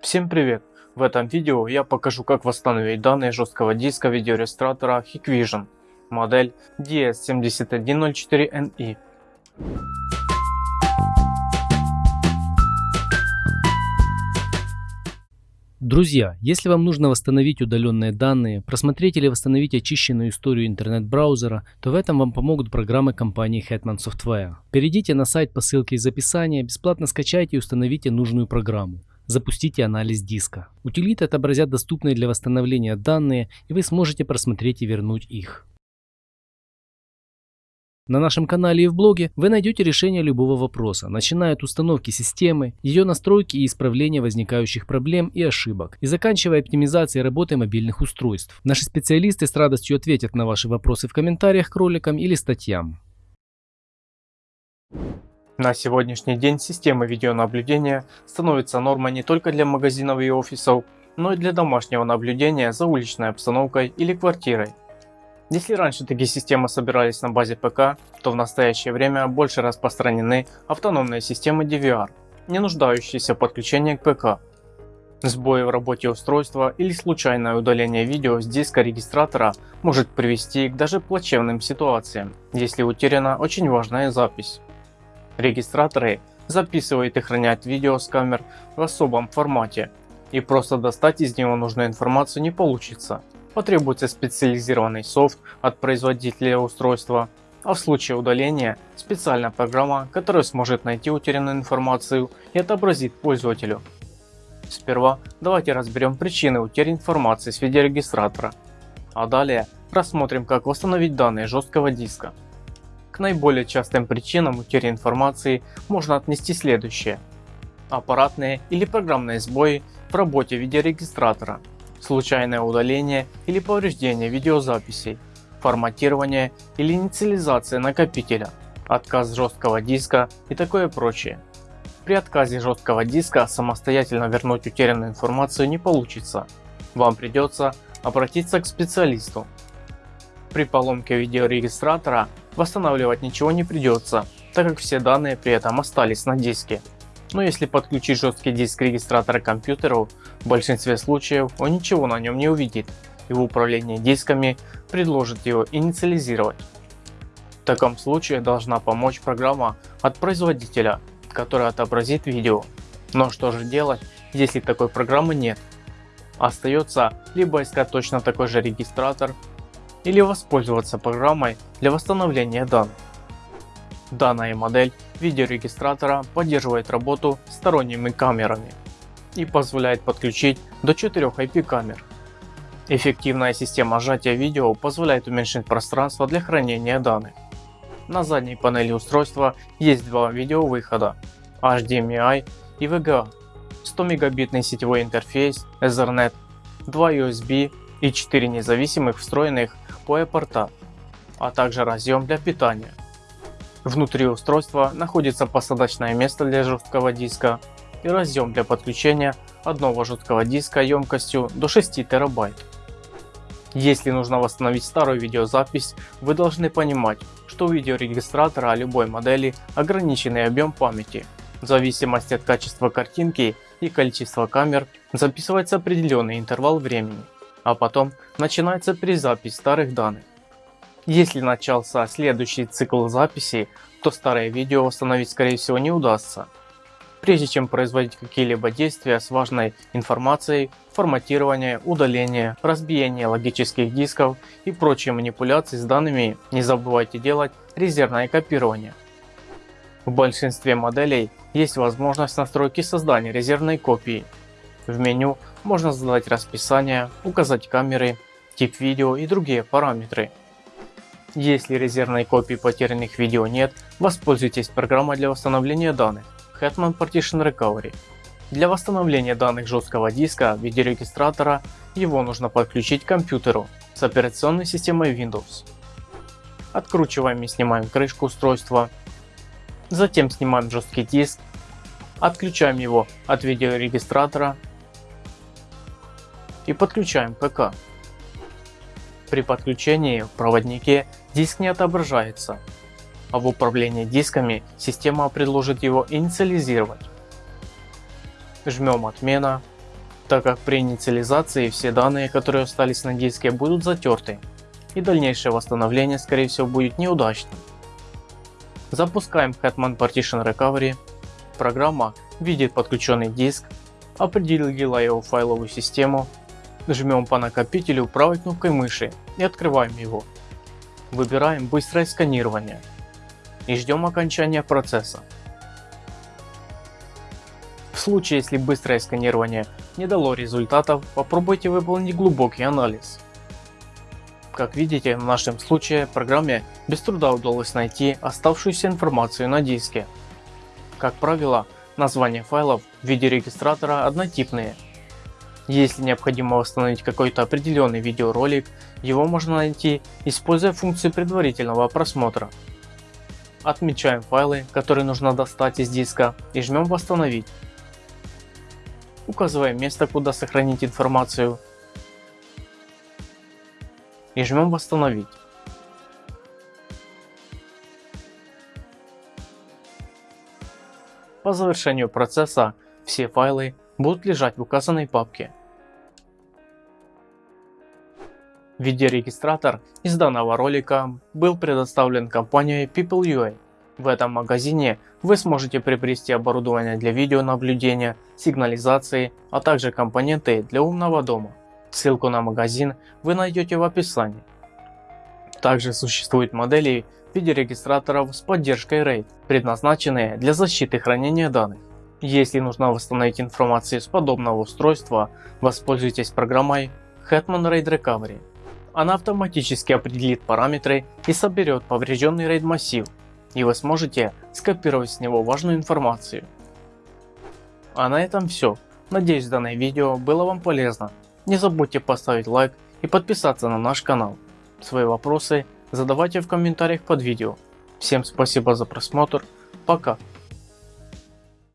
Всем привет! В этом видео я покажу как восстановить данные жесткого диска видеорегистратора Hikvision модель DS7104NE. Друзья, если вам нужно восстановить удаленные данные, просмотреть или восстановить очищенную историю интернет-браузера, то в этом вам помогут программы компании Hetman Software. Перейдите на сайт по ссылке из описания, бесплатно скачайте и установите нужную программу. Запустите анализ диска. Утилиты отобразят доступные для восстановления данные и вы сможете просмотреть и вернуть их. На нашем канале и в блоге вы найдете решение любого вопроса, начиная от установки системы, ее настройки и исправления возникающих проблем и ошибок, и заканчивая оптимизацией работы мобильных устройств. Наши специалисты с радостью ответят на ваши вопросы в комментариях к роликам или статьям. На сегодняшний день система видеонаблюдения становится нормой не только для магазинов и офисов, но и для домашнего наблюдения за уличной обстановкой или квартирой. Если раньше такие системы собирались на базе ПК, то в настоящее время больше распространены автономные системы DVR, не нуждающиеся в подключении к ПК. Сбои в работе устройства или случайное удаление видео с диска регистратора может привести к даже плачевным ситуациям, если утеряна очень важная запись. Регистраторы записывают и хранят видео с камер в особом формате, и просто достать из него нужную информацию не получится. Потребуется специализированный софт от производителя устройства, а в случае удаления специальная программа, которая сможет найти утерянную информацию и отобразит пользователю. Сперва давайте разберем причины утери информации с видеорегистратора, а далее рассмотрим как восстановить данные жесткого диска. Наиболее частым причинам утери информации можно отнести следующее. Аппаратные или программные сбои в работе видеорегистратора, случайное удаление или повреждение видеозаписей, форматирование или инициализация накопителя, отказ жесткого диска и такое прочее. При отказе жесткого диска самостоятельно вернуть утерянную информацию не получится. Вам придется обратиться к специалисту. При поломке видеорегистратора восстанавливать ничего не придется, так как все данные при этом остались на диске. Но если подключить жесткий диск регистратора к компьютеру, в большинстве случаев он ничего на нем не увидит и в управлении дисками предложит его инициализировать. В таком случае должна помочь программа от производителя, которая отобразит видео. Но что же делать, если такой программы нет? Остается либо искать точно такой же регистратор, или воспользоваться программой для восстановления данных. Данная модель видеорегистратора поддерживает работу сторонними камерами и позволяет подключить до 4 IP камер. Эффективная система сжатия видео позволяет уменьшить пространство для хранения данных. На задней панели устройства есть два видеовыхода HDMI и VGA, 100 мегабитный сетевой интерфейс Ethernet, 2 USB и 4 независимых встроенных PoE порта, а также разъем для питания. Внутри устройства находится посадочное место для жесткого диска и разъем для подключения одного жесткого диска емкостью до 6 терабайт. Если нужно восстановить старую видеозапись, вы должны понимать, что у видеорегистратора любой модели ограниченный объем памяти. В зависимости от качества картинки и количества камер записывается определенный интервал времени а потом начинается перезапись старых данных. Если начался следующий цикл записи, то старое видео восстановить скорее всего не удастся. Прежде чем производить какие-либо действия с важной информацией, форматирование, удаление, разбиение логических дисков и прочие манипуляции с данными, не забывайте делать резервное копирование. В большинстве моделей есть возможность настройки создания резервной копии. В меню можно задать расписание, указать камеры, тип видео и другие параметры. Если резервной копии потерянных видео нет, воспользуйтесь программой для восстановления данных Hetman Partition Recovery. Для восстановления данных жесткого диска видеорегистратора его нужно подключить к компьютеру с операционной системой Windows. Откручиваем и снимаем крышку устройства. Затем снимаем жесткий диск. Отключаем его от видеорегистратора и подключаем ПК. При подключении в проводнике диск не отображается, а в управлении дисками система предложит его инициализировать. Жмем отмена так как при инициализации все данные, которые остались на диске будут затерты и дальнейшее восстановление скорее всего будет неудачным. Запускаем Hetman Partition Recovery. Программа видит подключенный диск, определила его файловую систему, жмем по накопителю правой кнопкой мыши и открываем его. Выбираем быстрое сканирование и ждем окончания процесса. В случае если быстрое сканирование не дало результатов, попробуйте выполнить глубокий анализ. Как видите, в нашем случае программе без труда удалось найти оставшуюся информацию на диске. Как правило, названия файлов в виде регистратора однотипные. Если необходимо восстановить какой-то определенный видеоролик, его можно найти, используя функцию предварительного просмотра. Отмечаем файлы, которые нужно достать из диска и жмем восстановить. Указываем место, куда сохранить информацию и жмем восстановить. По завершению процесса все файлы будут лежать в указанной папке. Видеорегистратор из данного ролика был предоставлен компанией PeopleUA. В этом магазине вы сможете приобрести оборудование для видеонаблюдения, сигнализации, а также компоненты для умного дома. Ссылку на магазин вы найдете в описании. Также существуют модели видеорегистраторов с поддержкой RAID, предназначенные для защиты хранения данных. Если нужно восстановить информацию с подобного устройства, воспользуйтесь программой Hetman RAID Recovery. Она автоматически определит параметры и соберет поврежденный RAID массив, и вы сможете скопировать с него важную информацию. А на этом все. Надеюсь данное видео было вам полезно. Не забудьте поставить лайк и подписаться на наш канал. Свои вопросы задавайте в комментариях под видео. Всем спасибо за просмотр. Пока.